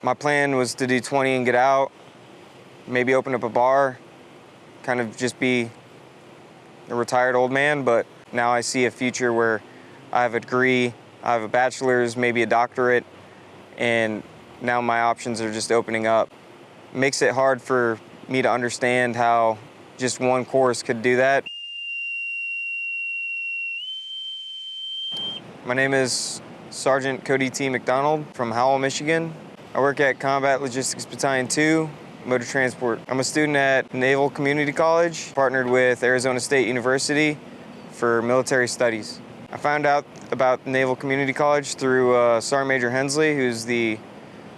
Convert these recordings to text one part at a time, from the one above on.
My plan was to do 20 and get out, maybe open up a bar, kind of just be a retired old man, but now I see a future where I have a degree, I have a bachelor's, maybe a doctorate, and now my options are just opening up. It makes it hard for me to understand how just one course could do that. My name is Sergeant Cody T. McDonald from Howell, Michigan. I work at Combat Logistics Battalion 2, Motor Transport. I'm a student at Naval Community College, partnered with Arizona State University for military studies. I found out about Naval Community College through uh, Sergeant Major Hensley, who's the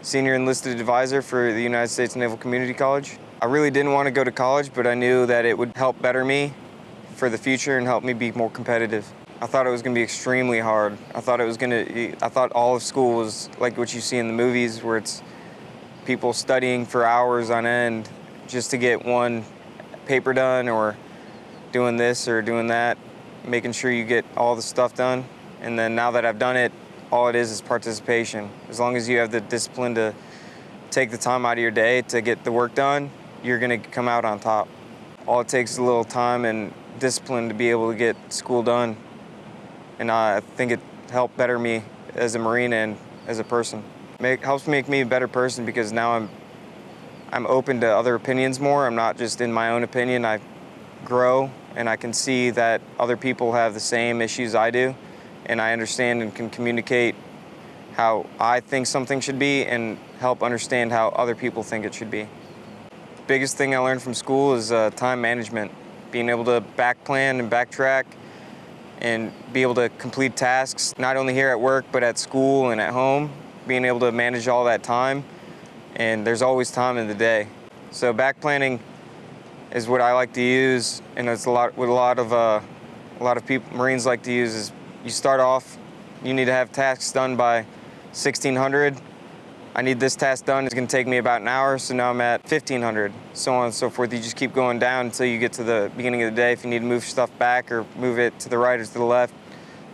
senior enlisted advisor for the United States Naval Community College. I really didn't want to go to college, but I knew that it would help better me for the future and help me be more competitive. I thought it was going to be extremely hard. I thought it was going to, I thought all of school was like what you see in the movies where it's people studying for hours on end just to get one paper done or doing this or doing that, making sure you get all the stuff done. And then now that I've done it, all it is is participation. As long as you have the discipline to take the time out of your day to get the work done, you're gonna come out on top. All it takes is a little time and discipline to be able to get school done and I think it helped better me as a Marine and as a person. It helps make me a better person because now I'm I'm open to other opinions more. I'm not just in my own opinion. I grow and I can see that other people have the same issues I do and I understand and can communicate how I think something should be and help understand how other people think it should be. Biggest thing I learned from school is uh, time management, being able to back plan and backtrack and be able to complete tasks, not only here at work, but at school and at home, being able to manage all that time. And there's always time in the day. So back planning is what I like to use, and it's a lot what a lot of uh, a lot of people Marines like to use is you start off, you need to have tasks done by 1600 I need this task done. It's gonna take me about an hour, so now I'm at 1500, so on and so forth. You just keep going down until you get to the beginning of the day. If you need to move stuff back or move it to the right or to the left,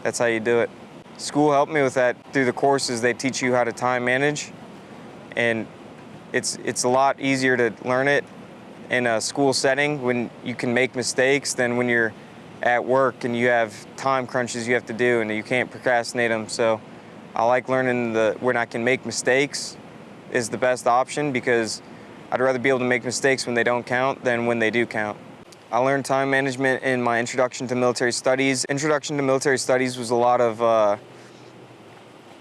that's how you do it. School helped me with that through the courses. They teach you how to time manage, and it's, it's a lot easier to learn it in a school setting when you can make mistakes than when you're at work and you have time crunches you have to do and you can't procrastinate them. So I like learning the when I can make mistakes is the best option because I'd rather be able to make mistakes when they don't count than when they do count. I learned time management in my Introduction to Military Studies. Introduction to Military Studies was a lot of uh,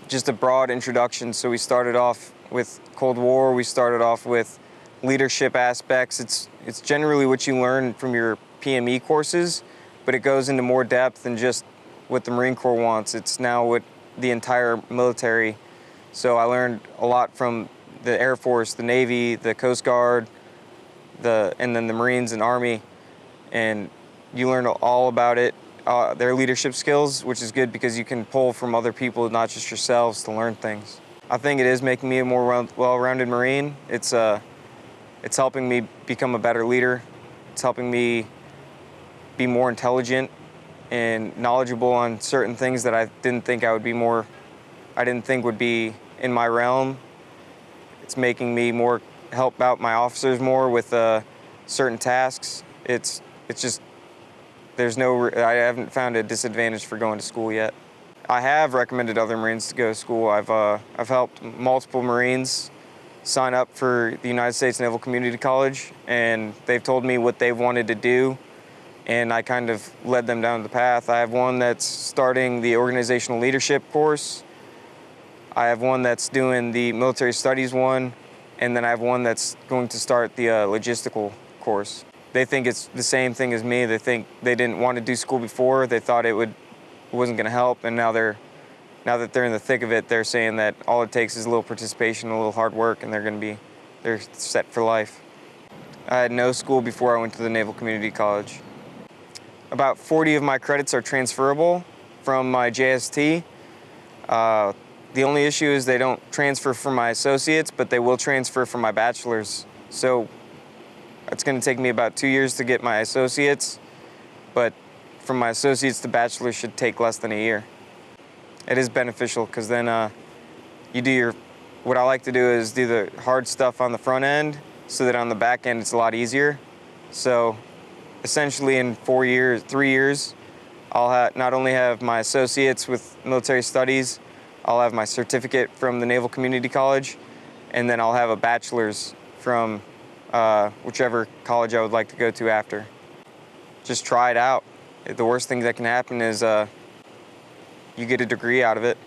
just a broad introduction. So we started off with Cold War, we started off with leadership aspects. It's, it's generally what you learn from your PME courses, but it goes into more depth than just what the Marine Corps wants. It's now what the entire military. So I learned a lot from the Air Force, the Navy, the Coast Guard, the, and then the Marines and Army. And you learn all about it, uh, their leadership skills, which is good because you can pull from other people, not just yourselves, to learn things. I think it is making me a more well-rounded Marine. It's, uh, it's helping me become a better leader. It's helping me be more intelligent and knowledgeable on certain things that I didn't think I would be more, I didn't think would be in my realm. It's making me more, help out my officers more with uh, certain tasks. It's, it's just, there's no, I haven't found a disadvantage for going to school yet. I have recommended other Marines to go to school. I've, uh, I've helped multiple Marines sign up for the United States Naval Community College, and they've told me what they've wanted to do and I kind of led them down the path. I have one that's starting the organizational leadership course. I have one that's doing the military studies one, and then I have one that's going to start the uh, logistical course. They think it's the same thing as me. They think they didn't want to do school before. They thought it would wasn't going to help, and now they're now that they're in the thick of it, they're saying that all it takes is a little participation, a little hard work, and they're going to be they're set for life. I had no school before I went to the Naval Community College. About 40 of my credits are transferable from my JST. Uh, the only issue is they don't transfer for my associates, but they will transfer for my bachelor's. So it's going to take me about two years to get my associates, but from my associates to bachelor's should take less than a year. It is beneficial because then uh, you do your what I like to do is do the hard stuff on the front end so that on the back end it's a lot easier. So essentially in four years, three years, I'll not only have my associates with military studies, I'll have my certificate from the Naval Community College, and then I'll have a bachelor's from uh, whichever college I would like to go to after. Just try it out. The worst thing that can happen is uh, you get a degree out of it.